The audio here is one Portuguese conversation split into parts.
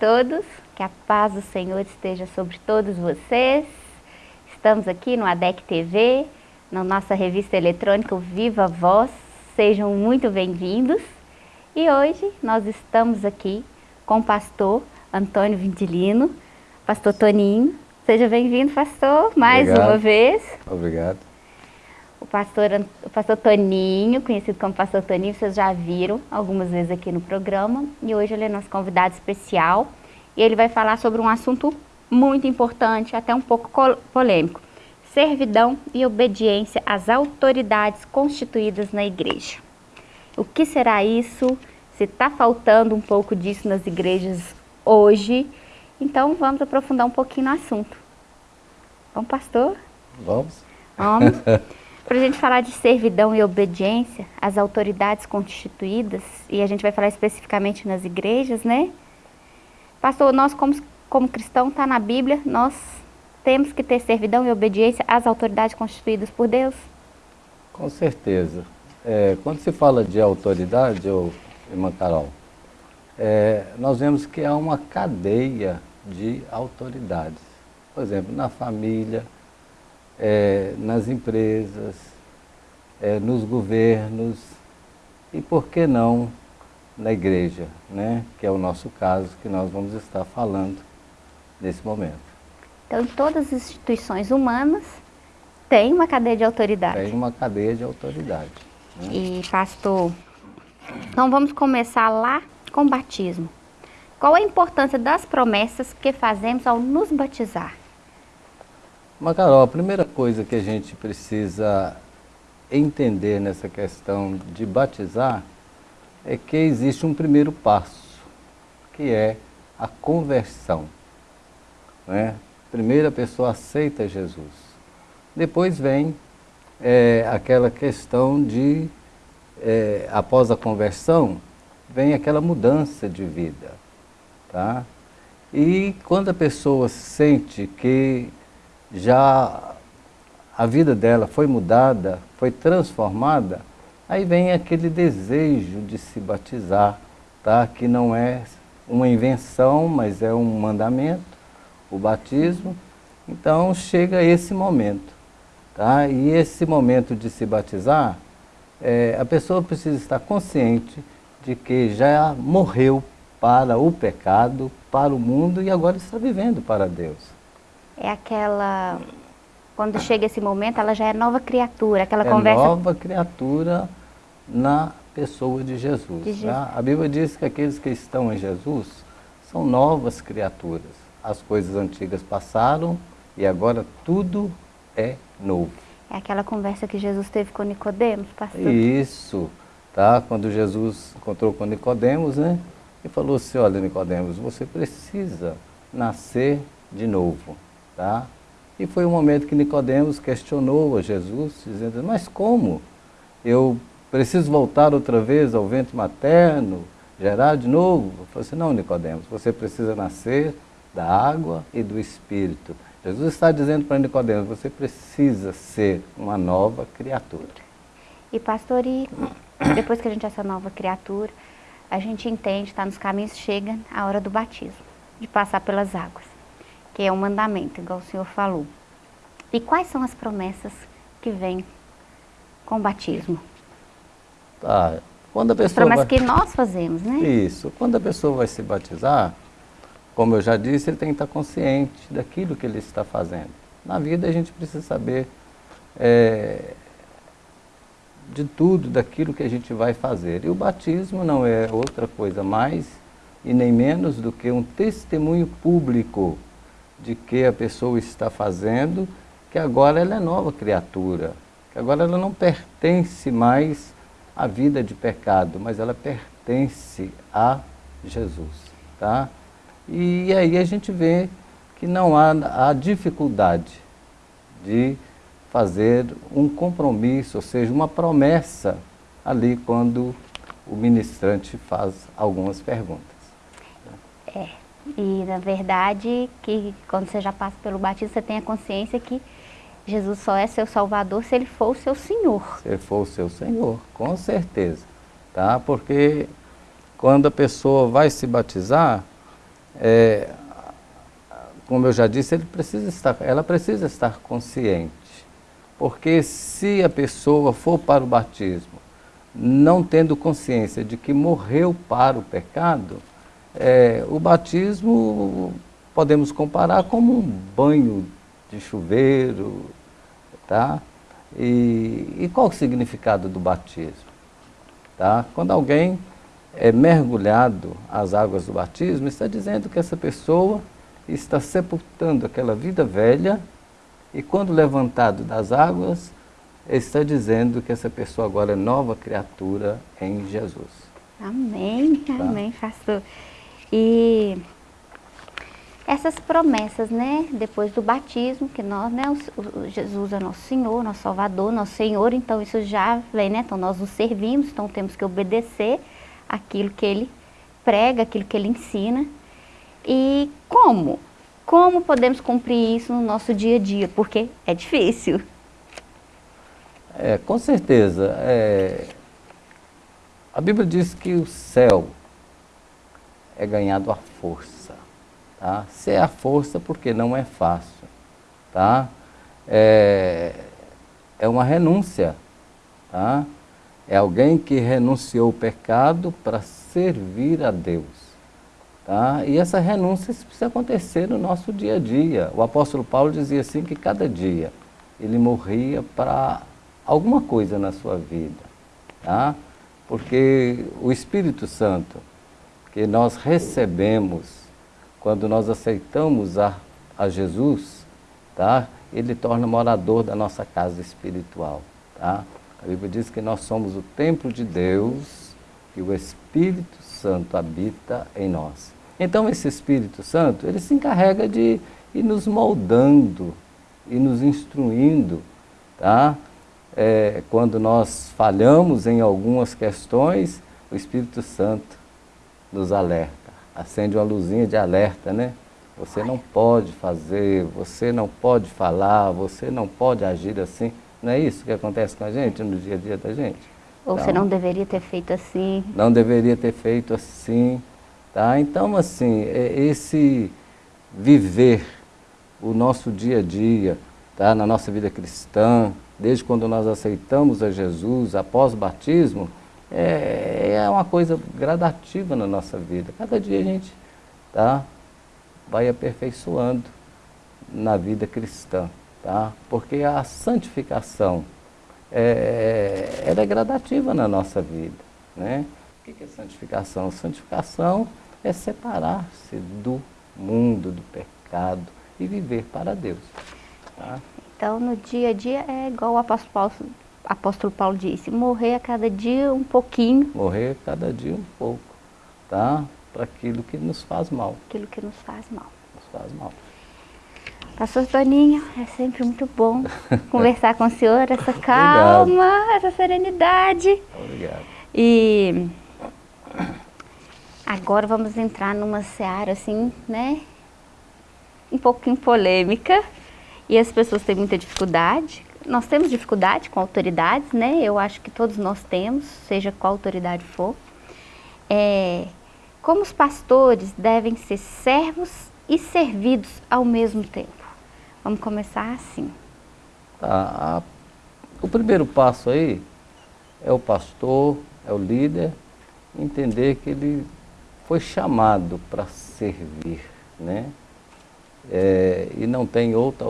Todos, que a paz do Senhor esteja sobre todos vocês. Estamos aqui no ADEC TV, na nossa revista eletrônica Viva Voz. Sejam muito bem-vindos. E hoje nós estamos aqui com o pastor Antônio Vindilino, pastor Toninho. Seja bem-vindo, pastor, mais Obrigado. uma vez. Obrigado. O pastor, o pastor Toninho, conhecido como pastor Toninho, vocês já viram algumas vezes aqui no programa. E hoje ele é nosso convidado especial. E ele vai falar sobre um assunto muito importante, até um pouco polêmico. Servidão e obediência às autoridades constituídas na igreja. O que será isso? Se está faltando um pouco disso nas igrejas hoje. Então vamos aprofundar um pouquinho no assunto. Vamos, pastor? Vamos? Vamos. Para a gente falar de servidão e obediência às autoridades constituídas, e a gente vai falar especificamente nas igrejas, né? Pastor, nós como, como cristão, está na Bíblia, nós temos que ter servidão e obediência às autoridades constituídas por Deus? Com certeza. É, quando se fala de autoridade, ô, irmã Carol, é, nós vemos que há uma cadeia de autoridades. Por exemplo, na família, é, nas empresas, é, nos governos e, por que não, na igreja, né? que é o nosso caso que nós vamos estar falando nesse momento. Então, em todas as instituições humanas, tem uma cadeia de autoridade. Tem uma cadeia de autoridade. né? E, pastor, então vamos começar lá com o batismo. Qual a importância das promessas que fazemos ao nos batizar? Mas, Carol, a primeira coisa que a gente precisa entender nessa questão de batizar é que existe um primeiro passo, que é a conversão. Né? Primeiro a pessoa aceita Jesus. Depois vem é, aquela questão de, é, após a conversão, vem aquela mudança de vida. Tá? E quando a pessoa sente que já a vida dela foi mudada, foi transformada, aí vem aquele desejo de se batizar, tá? que não é uma invenção, mas é um mandamento, o batismo. Então chega esse momento. Tá? E esse momento de se batizar, é, a pessoa precisa estar consciente de que já morreu para o pecado, para o mundo e agora está vivendo para Deus. É aquela. Quando chega esse momento, ela já é nova criatura, aquela é conversa. nova criatura na pessoa de Jesus. De Jesus. tá? A Bíblia diz que aqueles que estão em Jesus são novas criaturas. As coisas antigas passaram e agora tudo é novo. É aquela conversa que Jesus teve com Nicodemos, pastor. Isso, tá? Quando Jesus encontrou com Nicodemos, né? E falou assim, olha Nicodemos, você precisa nascer de novo, tá? E foi o momento que Nicodemos questionou a Jesus, dizendo, mas como? Eu preciso voltar outra vez ao ventre materno, gerar de novo? Eu falei assim, não Nicodemos, você precisa nascer da água e do Espírito. Jesus está dizendo para Nicodemos, você precisa ser uma nova criatura. E pastor, e depois que a gente é essa nova criatura, a gente entende, está nos caminhos, chega a hora do batismo, de passar pelas águas, que é um mandamento, igual o senhor falou. E quais são as promessas que vêm com o batismo? Tá. Quando a As pessoa promessas vai... que nós fazemos, né? Isso. Quando a pessoa vai se batizar, como eu já disse, ele tem que estar consciente daquilo que ele está fazendo. Na vida a gente precisa saber é, de tudo, daquilo que a gente vai fazer. E o batismo não é outra coisa mais e nem menos do que um testemunho público de que a pessoa está fazendo, que agora ela é nova criatura, que agora ela não pertence mais à vida de pecado, mas ela pertence a Jesus, tá? E aí a gente vê que não há a dificuldade de fazer um compromisso, ou seja, uma promessa ali quando o ministrante faz algumas perguntas. É. E na verdade, que quando você já passa pelo batismo, você tem a consciência que Jesus só é seu salvador se ele for o seu Senhor. Se ele for o seu Senhor, com certeza. Tá? Porque quando a pessoa vai se batizar, é, como eu já disse, ele precisa estar, ela precisa estar consciente. Porque se a pessoa for para o batismo não tendo consciência de que morreu para o pecado, é, o batismo podemos comparar como um banho de chuveiro, tá? E, e qual o significado do batismo? Tá? Quando alguém é mergulhado às águas do batismo, está dizendo que essa pessoa está sepultando aquela vida velha e quando levantado das águas, está dizendo que essa pessoa agora é nova criatura em Jesus. Amém, tá? amém, pastor. E essas promessas, né, depois do batismo, que nós, né, o, o Jesus é nosso Senhor, nosso Salvador, nosso Senhor, então isso já vem, né, então nós o servimos, então temos que obedecer aquilo que Ele prega, aquilo que Ele ensina. E como? Como podemos cumprir isso no nosso dia a dia? Porque é difícil. É, com certeza. É, a Bíblia diz que o céu é ganhado à força. Tá? Se é a força, porque não é fácil. Tá? É, é uma renúncia. Tá? É alguém que renunciou o pecado para servir a Deus. Tá? E essa renúncia precisa acontecer no nosso dia a dia. O apóstolo Paulo dizia assim que cada dia ele morria para alguma coisa na sua vida, tá? Porque o Espírito Santo que nós recebemos quando nós aceitamos a, a Jesus, tá? Ele torna morador da nossa casa espiritual, tá? A Bíblia diz que nós somos o templo de Deus e o Espírito Santo habita em nós. Então esse Espírito Santo, ele se encarrega de ir nos moldando e nos instruindo, tá? é, quando nós falhamos em algumas questões, o Espírito Santo nos alerta, acende uma luzinha de alerta, né? Você não pode fazer, você não pode falar, você não pode agir assim. Não é isso que acontece com a gente no dia a dia da gente? Ou então, você não deveria ter feito assim. Não deveria ter feito assim. Tá? Então, assim, é esse viver o nosso dia a dia, tá? na nossa vida cristã, desde quando nós aceitamos a Jesus após o batismo, é, é uma coisa gradativa na nossa vida. Cada dia a gente tá, vai aperfeiçoando na vida cristã, tá? porque a santificação é, ela é gradativa na nossa vida. Né? O que é santificação? Santificação é separar-se do mundo, do pecado e viver para Deus. Tá? Então, no dia a dia é igual o apóstolo Paulo, apóstolo Paulo disse, morrer a cada dia um pouquinho. Morrer a cada dia um pouco, tá? Para aquilo que nos faz mal. Aquilo que nos faz mal. Nos faz mal. Pastor Toninho, é sempre muito bom conversar com o senhor, essa calma, essa serenidade. Obrigado. E agora vamos entrar numa seara assim, né? Um pouquinho polêmica e as pessoas têm muita dificuldade. Nós temos dificuldade com autoridades, né? Eu acho que todos nós temos, seja qual autoridade for. É, como os pastores devem ser servos e servidos ao mesmo tempo? Vamos começar assim. A, o primeiro passo aí é o pastor, é o líder, entender que ele foi chamado para servir, né? é, e não tem outra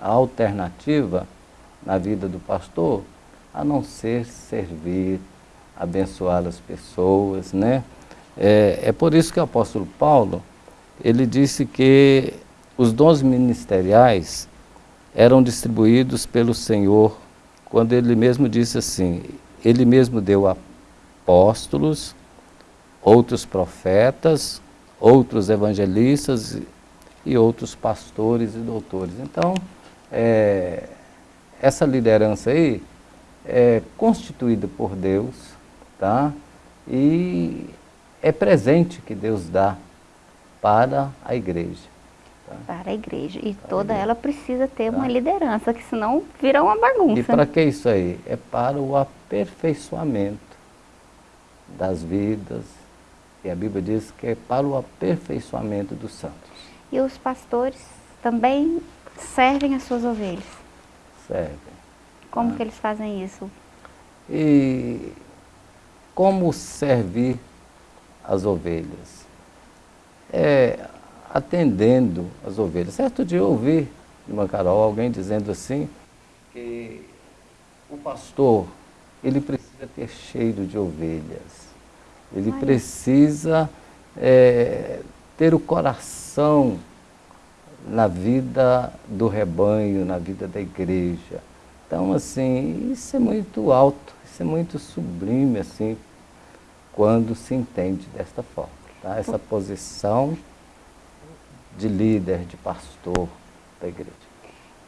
alternativa na vida do pastor a não ser servir, abençoar as pessoas, né? É, é por isso que o apóstolo Paulo, ele disse que os dons ministeriais eram distribuídos pelo Senhor, quando ele mesmo disse assim, ele mesmo deu apóstolos, outros profetas, outros evangelistas e outros pastores e doutores. Então, é, essa liderança aí é constituída por Deus, tá? E é presente que Deus dá para a igreja. Tá? Para a igreja. E para toda igreja. ela precisa ter tá? uma liderança, que senão vira uma bagunça. E para que isso aí? É para o aperfeiçoamento das vidas que a Bíblia diz que é para o aperfeiçoamento dos santos. E os pastores também servem as suas ovelhas? Servem. Como ah. que eles fazem isso? E como servir as ovelhas? É, atendendo as ovelhas. Certo dia eu ouvi de uma Carol alguém dizendo assim que o pastor ele precisa ter cheiro de ovelhas. Ele Ai. precisa é, ter o coração na vida do rebanho, na vida da igreja. Então, assim, isso é muito alto, isso é muito sublime, assim, quando se entende desta forma. Tá? Essa posição de líder, de pastor da igreja.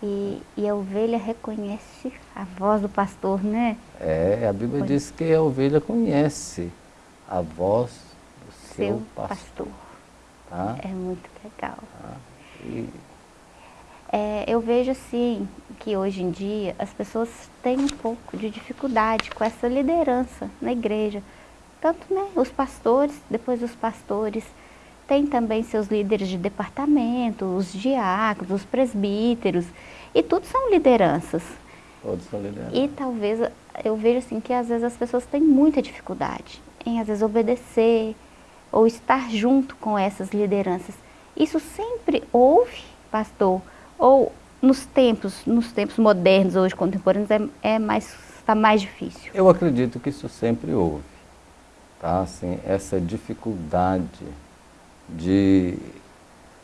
E, e, a ovelha reconhece a voz do pastor, né? É, a Bíblia diz que a ovelha conhece a voz do seu, seu pastor. pastor. Tá? É muito legal. Tá? E... É, eu vejo assim que hoje em dia as pessoas têm um pouco de dificuldade com essa liderança na igreja. Tanto né, os pastores, depois os pastores, tem também seus líderes de departamento, os diáconos, os presbíteros, e tudo são lideranças. Todos são lideranças. E talvez, eu vejo assim que às vezes as pessoas têm muita dificuldade em às vezes obedecer ou estar junto com essas lideranças. Isso sempre houve, pastor, ou nos tempos, nos tempos modernos, hoje contemporâneos, é, é mais, está mais difícil? Eu acredito que isso sempre houve, tá? Assim, essa dificuldade de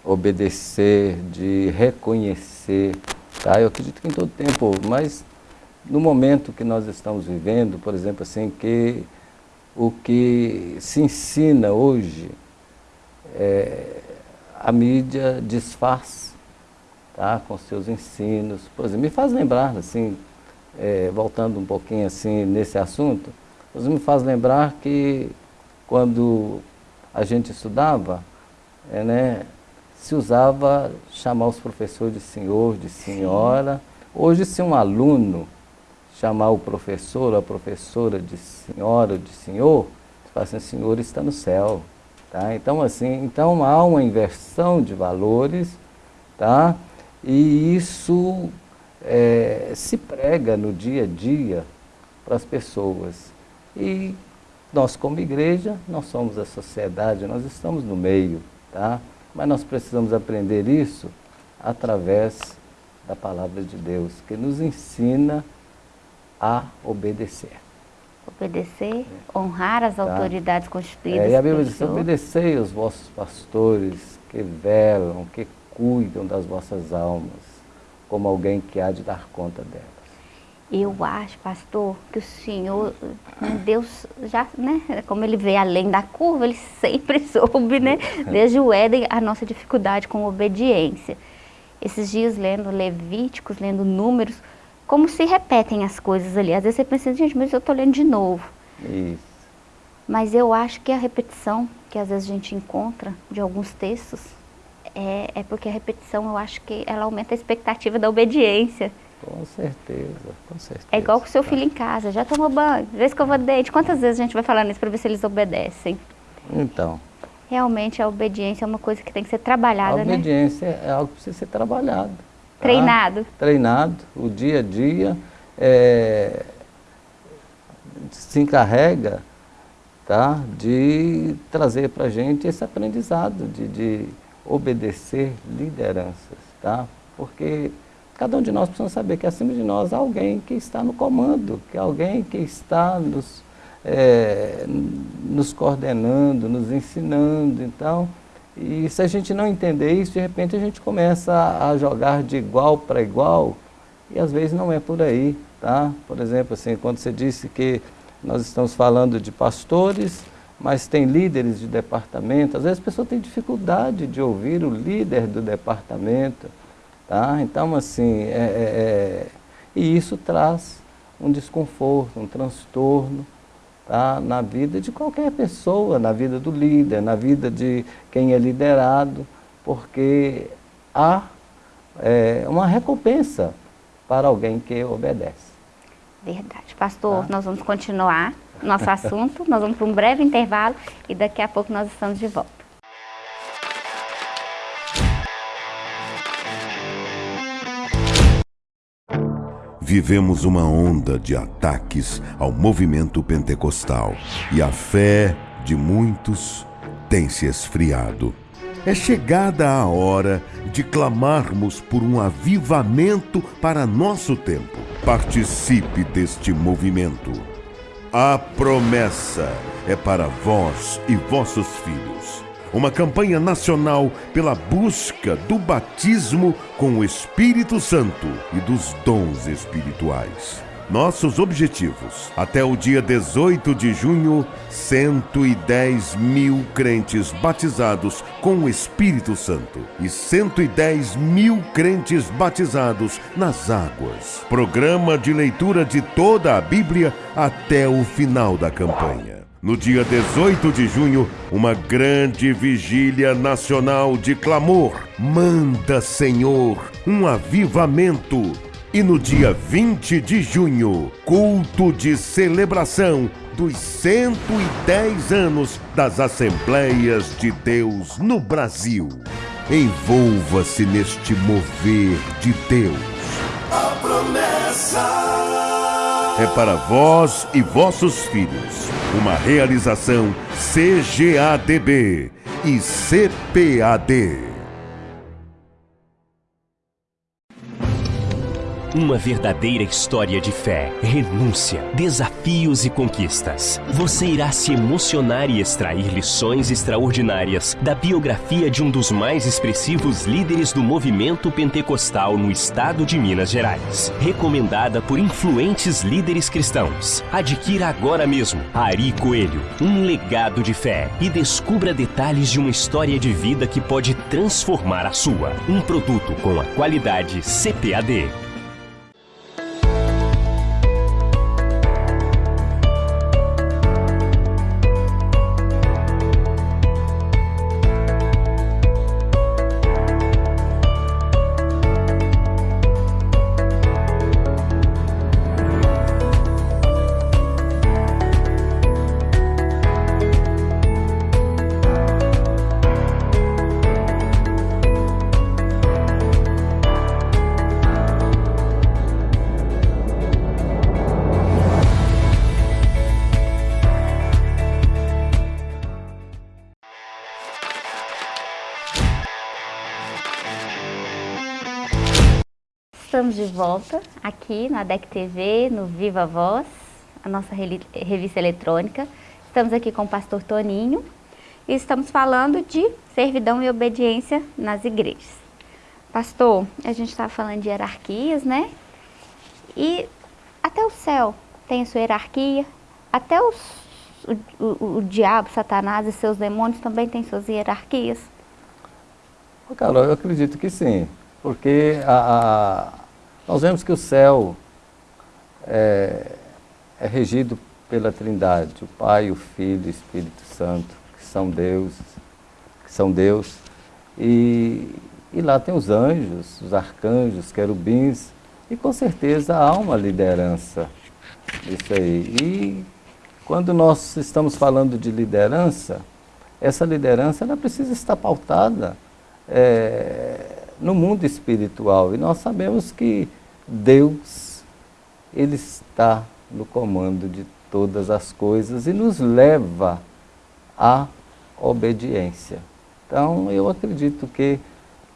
obedecer, de reconhecer. Tá? Eu acredito que em todo tempo, mas no momento que nós estamos vivendo, por exemplo, assim, que o que se ensina hoje, é, a mídia desfaz tá? com seus ensinos. Por exemplo, me faz lembrar, assim, é, voltando um pouquinho assim nesse assunto, me faz lembrar que quando a gente estudava, é, né, se usava chamar os professores de senhor, de senhora. Sim. Hoje, se um aluno chamar o professor ou a professora de senhora ou de senhor, fala assim, senhor está no céu. Tá? Então, assim, então há uma inversão de valores, tá? e isso é, se prega no dia a dia para as pessoas. E nós, como igreja, nós somos a sociedade, nós estamos no meio. Tá? Mas nós precisamos aprender isso através da palavra de Deus, que nos ensina a obedecer. Obedecer, é. honrar as tá? autoridades constituídas. É, e a Bíblia diz, obedecei os vossos pastores que velam, que cuidam das vossas almas, como alguém que há de dar conta delas. Eu acho, pastor, que o Senhor, né, Deus já, né, como ele vê além da curva, ele sempre soube, né, desde o Éden, a nossa dificuldade com obediência. Esses dias lendo Levíticos, lendo Números, como se repetem as coisas ali. Às vezes você pensa, gente, mas eu estou lendo de novo. Isso. Mas eu acho que a repetição que às vezes a gente encontra de alguns textos, é, é porque a repetição, eu acho que ela aumenta a expectativa da obediência. Com certeza, com certeza. É igual com o seu filho em casa, já tomou banho, já escovou dente. Quantas vezes a gente vai falando isso para ver se eles obedecem? Então. Realmente a obediência é uma coisa que tem que ser trabalhada, né? A obediência né? é algo que precisa ser trabalhado. Tá? Treinado. Treinado, o dia a dia. É, se encarrega tá, de trazer para a gente esse aprendizado, de, de obedecer lideranças, tá? Porque Cada um de nós precisa saber que acima de nós há alguém que está no comando, que há alguém que está nos, é, nos coordenando, nos ensinando. Então, e se a gente não entender isso, de repente a gente começa a jogar de igual para igual, e às vezes não é por aí, tá? Por exemplo, assim, quando você disse que nós estamos falando de pastores, mas tem líderes de departamento, às vezes a pessoa tem dificuldade de ouvir o líder do departamento, Tá? Então, assim, é, é, é, e isso traz um desconforto, um transtorno tá? na vida de qualquer pessoa, na vida do líder, na vida de quem é liderado, porque há é, uma recompensa para alguém que obedece. Verdade. Pastor, tá? nós vamos continuar nosso assunto. Nós vamos para um breve intervalo e daqui a pouco nós estamos de volta. Vivemos uma onda de ataques ao movimento pentecostal e a fé de muitos tem se esfriado. É chegada a hora de clamarmos por um avivamento para nosso tempo. Participe deste movimento. A promessa é para vós e vossos filhos. Uma campanha nacional pela busca do batismo com o Espírito Santo e dos dons espirituais. Nossos objetivos. Até o dia 18 de junho, 110 mil crentes batizados com o Espírito Santo e 110 mil crentes batizados nas águas. Programa de leitura de toda a Bíblia até o final da campanha. No dia 18 de junho, uma grande vigília nacional de clamor. Manda, Senhor, um avivamento e no dia 20 de junho, culto de celebração dos 110 anos das Assembleias de Deus no Brasil. Envolva-se neste mover de Deus. A promessa é para vós e vossos filhos. Uma realização CGADB e CPAD. Uma verdadeira história de fé, renúncia, desafios e conquistas. Você irá se emocionar e extrair lições extraordinárias da biografia de um dos mais expressivos líderes do movimento pentecostal no estado de Minas Gerais. Recomendada por influentes líderes cristãos. Adquira agora mesmo Ari Coelho, um legado de fé e descubra detalhes de uma história de vida que pode transformar a sua. Um produto com a qualidade CPAD. De volta aqui na ADEC TV, no Viva Voz, a nossa revista eletrônica. Estamos aqui com o pastor Toninho e estamos falando de servidão e obediência nas igrejas. Pastor, a gente está falando de hierarquias, né? E até o céu tem a sua hierarquia, até os, o, o, o diabo, Satanás e seus demônios também têm suas hierarquias. Carol, eu acredito que sim, porque a, nós vemos que o céu é, é regido pela Trindade, o Pai, o Filho e o Espírito Santo, que são Deus, que são Deus. E, e lá tem os anjos, os arcanjos, querubins, e com certeza há uma liderança isso aí. E quando nós estamos falando de liderança, essa liderança ela precisa estar pautada é, no mundo espiritual. E nós sabemos que Deus, Ele está no comando de todas as coisas e nos leva à obediência. Então, eu acredito que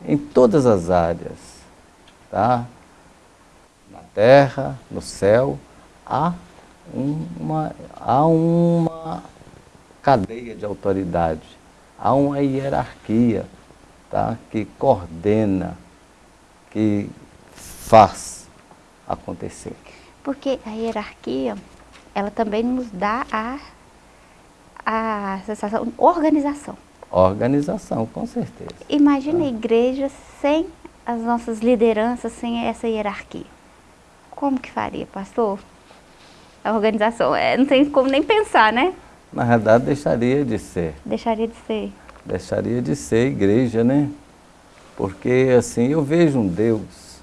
em todas as áreas, tá? na terra, no céu, há uma, há uma cadeia de autoridade, há uma hierarquia tá? que coordena, que faz acontecer. Porque a hierarquia, ela também nos dá a, a sensação, organização. Organização, com certeza. Imagina tá. a igreja sem as nossas lideranças, sem essa hierarquia. Como que faria, pastor? A organização, é, não tem como nem pensar, né? Na verdade, deixaria de ser. Deixaria de ser deixaria de ser igreja, né? Porque, assim, eu vejo um Deus,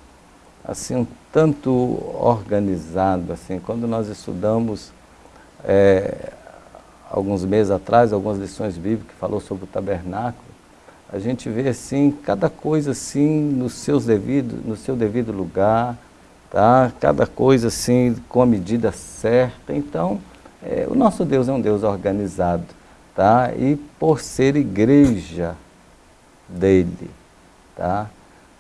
assim, um tanto organizado, assim, quando nós estudamos é, alguns meses atrás, algumas lições bíblicas que falou sobre o tabernáculo, a gente vê assim, cada coisa assim no, seus devido, no seu devido lugar, tá? cada coisa assim com a medida certa. Então, é, o nosso Deus é um Deus organizado, tá? e por ser igreja dele, tá?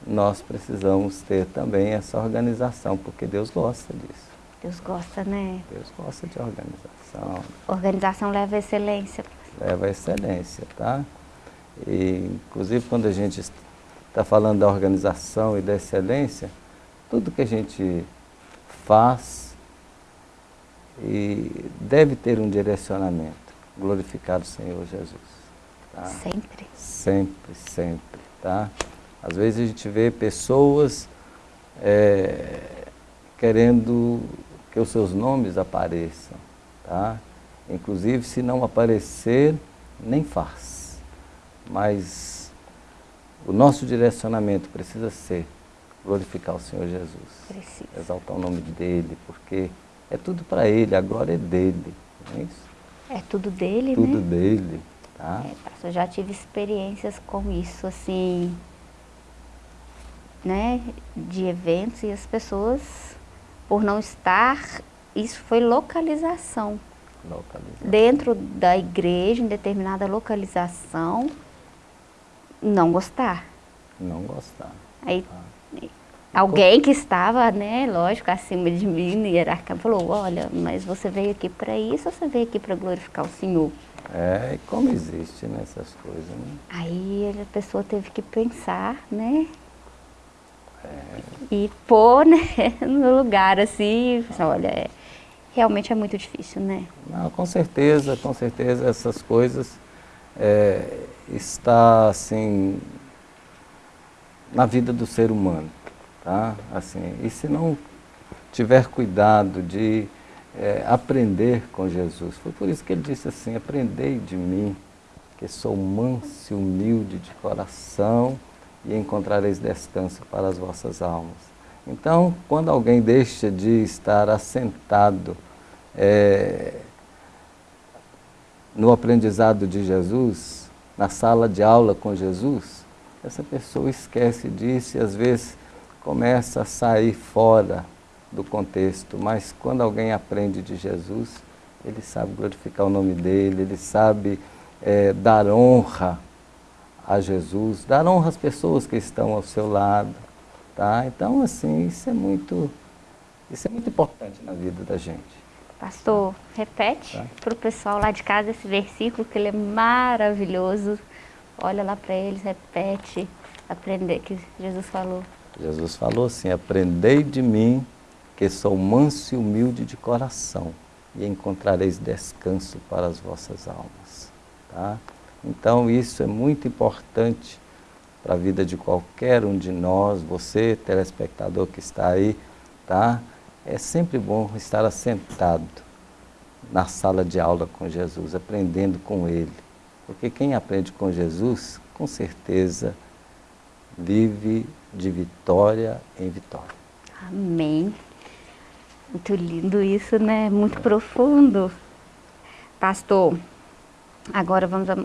nós precisamos ter também essa organização, porque Deus gosta disso. Deus gosta, né? Deus gosta de organização. Organização leva a excelência. Leva a excelência, tá? E, inclusive, quando a gente está falando da organização e da excelência, tudo que a gente faz e deve ter um direcionamento. Glorificado Senhor Jesus. Tá? Sempre. Sempre, sempre, tá? Às vezes a gente vê pessoas é, querendo que os seus nomes apareçam, tá? Inclusive, se não aparecer, nem faz. Mas o nosso direcionamento precisa ser glorificar o Senhor Jesus. Precisa. Exaltar o nome dele, porque é tudo para ele, a glória é dele, não é isso? É tudo dele, tudo né? Tudo dele, tá? É, eu já tive experiências com isso, assim, né, de eventos e as pessoas, por não estar, isso foi localização. Localização. Dentro da igreja, em determinada localização, não gostar. Não gostar. Aí, ah. Alguém que estava, né, lógico, acima de mim, hierarquia, falou, olha, mas você veio aqui para isso ou você veio aqui para glorificar o Senhor? É, e como existe nessas coisas, né? Aí a pessoa teve que pensar, né, e pôr né, no lugar assim, olha, é, realmente é muito difícil, né? Não, com certeza, com certeza essas coisas é, está assim na vida do ser humano, tá? Assim, e se não tiver cuidado de é, aprender com Jesus, foi por isso que ele disse assim, aprendei de mim, que sou manso e humilde de coração e encontrareis descanso para as vossas almas. Então, quando alguém deixa de estar assentado é, no aprendizado de Jesus, na sala de aula com Jesus, essa pessoa esquece disso e às vezes começa a sair fora do contexto. Mas quando alguém aprende de Jesus, ele sabe glorificar o nome dele, ele sabe é, dar honra a Jesus, dar honra às pessoas que estão ao seu lado, tá? Então, assim, isso é muito, isso é muito importante na vida da gente. Pastor, repete tá? para o pessoal lá de casa esse versículo, que ele é maravilhoso. Olha lá para eles, repete, aprender, que Jesus falou. Jesus falou assim, aprendei de mim, que sou manso e humilde de coração, e encontrareis descanso para as vossas almas. Tá? Então isso é muito importante para a vida de qualquer um de nós, você, telespectador que está aí, tá? É sempre bom estar assentado na sala de aula com Jesus, aprendendo com Ele. Porque quem aprende com Jesus, com certeza, vive de vitória em vitória. Amém. Muito lindo isso, né? Muito profundo. Pastor, Agora vamos a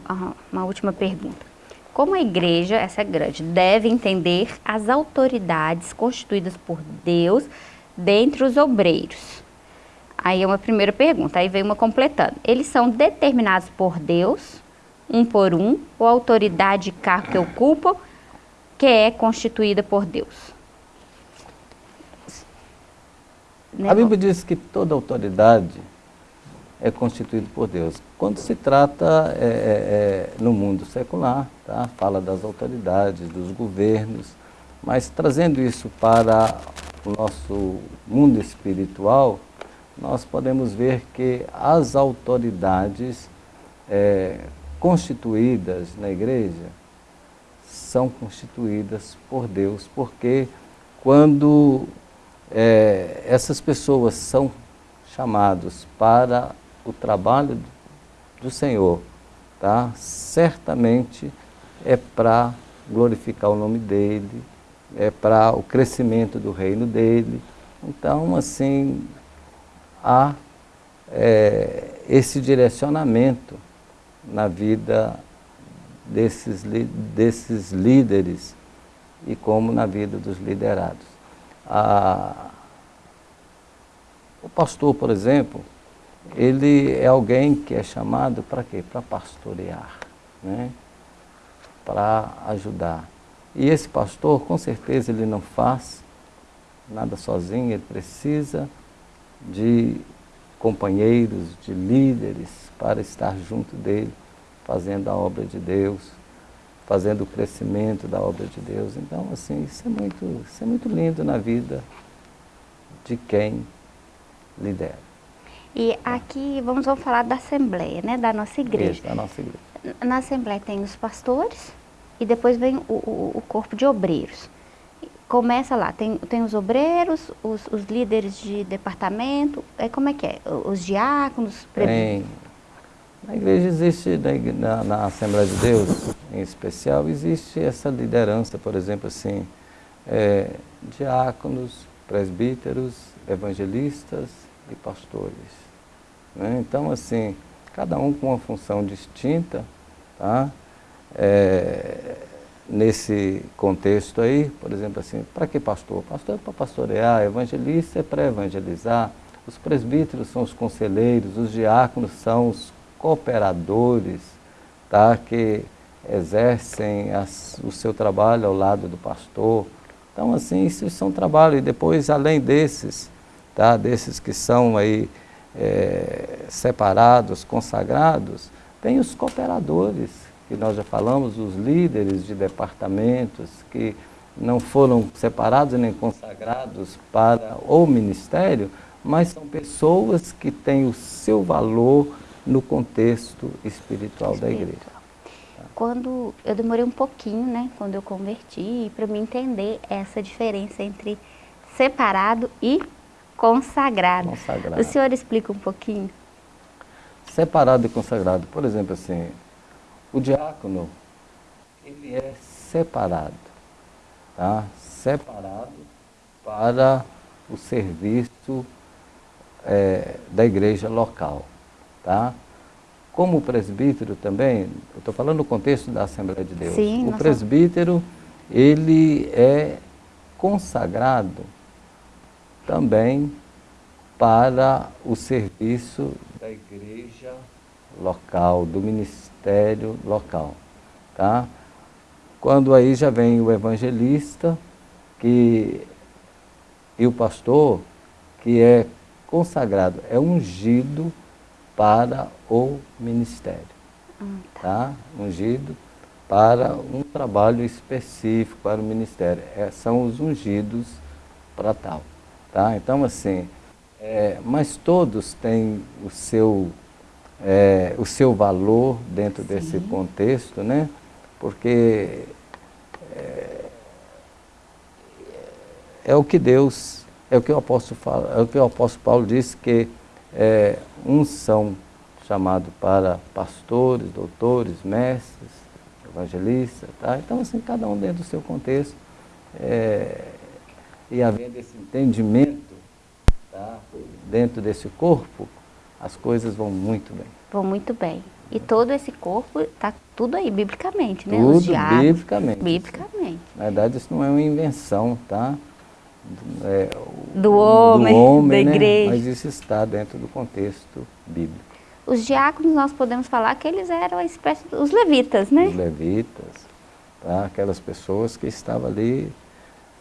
uma última pergunta. Como a igreja, essa é grande, deve entender as autoridades constituídas por Deus dentre os obreiros? Aí é uma primeira pergunta, aí vem uma completando. Eles são determinados por Deus, um por um, ou a autoridade de cargo que ocupam, que é constituída por Deus? A Bíblia diz que toda autoridade é constituído por Deus. Quando se trata é, é, é, no mundo secular, tá? fala das autoridades, dos governos, mas trazendo isso para o nosso mundo espiritual, nós podemos ver que as autoridades é, constituídas na igreja são constituídas por Deus, porque quando é, essas pessoas são chamados para o trabalho do Senhor, tá? certamente é para glorificar o nome dEle, é para o crescimento do reino dEle. Então, assim, há é, esse direcionamento na vida desses, desses líderes e como na vida dos liderados. A, o pastor, por exemplo, ele é alguém que é chamado para quê? Para pastorear, né? para ajudar. E esse pastor, com certeza, ele não faz nada sozinho, ele precisa de companheiros, de líderes para estar junto dele, fazendo a obra de Deus, fazendo o crescimento da obra de Deus. Então, assim, isso é muito, isso é muito lindo na vida de quem lidera. E aqui vamos, vamos falar da Assembleia, né, da nossa igreja. Isso, da nossa igreja. Na Assembleia tem os pastores e depois vem o, o, o corpo de obreiros. Começa lá, tem, tem os obreiros, os, os líderes de departamento, é, como é que é? Os diáconos? Tem. Na igreja existe, na, na Assembleia de Deus, em especial, existe essa liderança, por exemplo, assim, é, diáconos, presbíteros, evangelistas e pastores. Né? Então, assim, cada um com uma função distinta, tá? É, nesse contexto aí, por exemplo assim, para que pastor? Pastor é para pastorear, evangelista é para evangelizar, os presbíteros são os conselheiros, os diáconos são os cooperadores, tá? que exercem as, o seu trabalho ao lado do pastor. Então, assim, isso são trabalhos. E depois, além desses, tá? desses que são aí é, separados, consagrados, tem os cooperadores, que nós já falamos, os líderes de departamentos que não foram separados nem consagrados para o ministério, mas são pessoas que têm o seu valor no contexto espiritual, espiritual. da igreja. Quando eu demorei um pouquinho, né, quando eu converti, para me entender essa diferença entre separado e consagrado. consagrado. O senhor explica um pouquinho? Separado e consagrado, por exemplo, assim, o diácono, ele é separado, tá? Separado para o serviço é, da igreja local. Tá? Como presbítero também, eu estou falando no contexto da Assembleia de Deus, Sim, o presbítero, ele é consagrado também para o serviço da igreja local, do ministério local. Tá? Quando aí já vem o evangelista que, e o pastor, que é consagrado, é ungido para o ministério. Hum, tá. tá? Ungido para um trabalho específico para o ministério. É, são os ungidos para tal. Tá? Então, assim, é, mas todos têm o seu, é, o seu valor dentro Sim. desse contexto, né? porque é, é, o que Deus, é o que o apóstolo, fala, é o que o apóstolo Paulo disse que é, uns são chamados para pastores, doutores, mestres, evangelistas, tá? Então, assim, cada um dentro do seu contexto. É, e havendo esse entendimento tá? dentro desse corpo, as coisas vão muito bem. Vão muito bem. E todo esse corpo está tudo aí, biblicamente, né? Tudo biblicamente. Biblicamente. Na verdade, isso não é uma invenção, tá? É, do homem, do homem da né? igreja. Mas isso está dentro do contexto bíblico. Os diáconos, nós podemos falar que eles eram a espécie dos levitas, né? Os levitas, tá? aquelas pessoas que estavam ali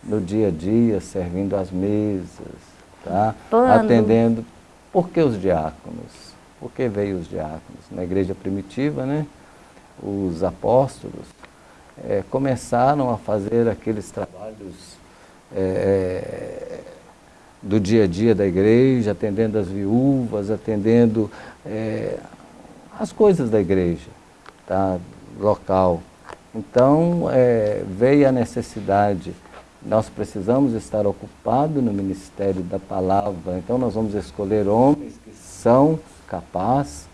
no dia a dia, servindo as mesas, tá? atendendo. Por que os diáconos? Por que veio os diáconos? Na igreja primitiva, né? os apóstolos é, começaram a fazer aqueles trabalhos é, do dia a dia da igreja, atendendo as viúvas, atendendo é, as coisas da igreja, tá, local. Então, é, veio a necessidade, nós precisamos estar ocupados no ministério da palavra, então nós vamos escolher homens que são capazes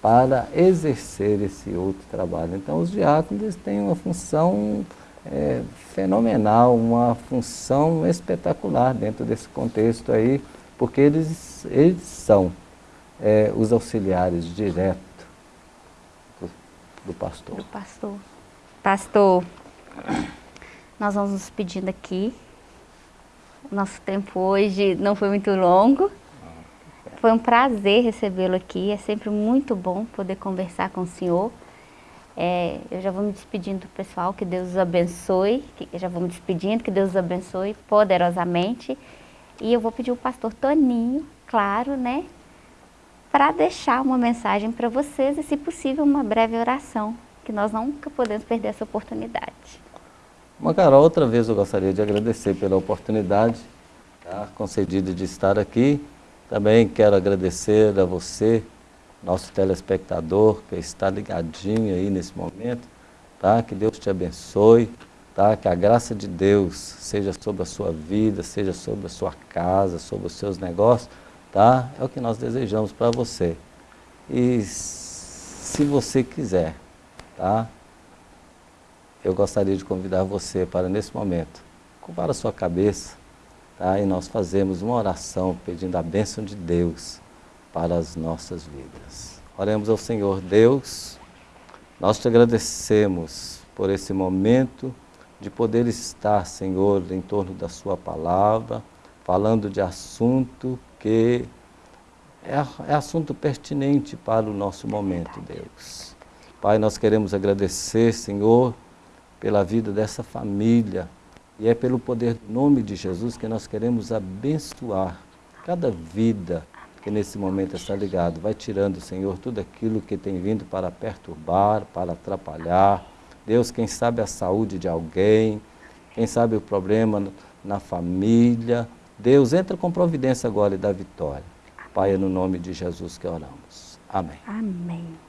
para exercer esse outro trabalho. Então, os diáconos têm uma função é, fenomenal, uma função espetacular dentro desse contexto aí, porque eles, eles são é, os auxiliares direto do, do pastor. Do pastor. Pastor, nós vamos nos pedindo aqui. O nosso tempo hoje não foi muito longo. Foi um prazer recebê-lo aqui. É sempre muito bom poder conversar com o senhor. É, eu já vou me despedindo do pessoal, que Deus os abençoe. Que, já vou me despedindo, que Deus os abençoe poderosamente. E eu vou pedir o pastor Toninho, claro, né? Para deixar uma mensagem para vocês e, se possível, uma breve oração, que nós nunca podemos perder essa oportunidade. Macarol, outra vez eu gostaria de agradecer pela oportunidade tá, concedida de estar aqui. Também quero agradecer a você, nosso telespectador, que está ligadinho aí nesse momento, tá? Que Deus te abençoe, tá? Que a graça de Deus seja sobre a sua vida, seja sobre a sua casa, sobre os seus negócios, tá? É o que nós desejamos para você. E se você quiser, tá? Eu gostaria de convidar você para, nesse momento, curvar a sua cabeça, tá? E nós fazemos uma oração pedindo a bênção de Deus para as nossas vidas. Oremos ao Senhor Deus, nós te agradecemos por esse momento de poder estar, Senhor, em torno da sua palavra, falando de assunto que é, é assunto pertinente para o nosso momento, Deus. Pai, nós queremos agradecer, Senhor, pela vida dessa família, e é pelo poder do nome de Jesus que nós queremos abençoar cada vida que nesse momento está ligado. Vai tirando, Senhor, tudo aquilo que tem vindo para perturbar, para atrapalhar. Deus, quem sabe a saúde de alguém, quem sabe o problema na família. Deus, entra com providência agora e dá vitória. Pai, é no nome de Jesus que oramos. Amém. Amém.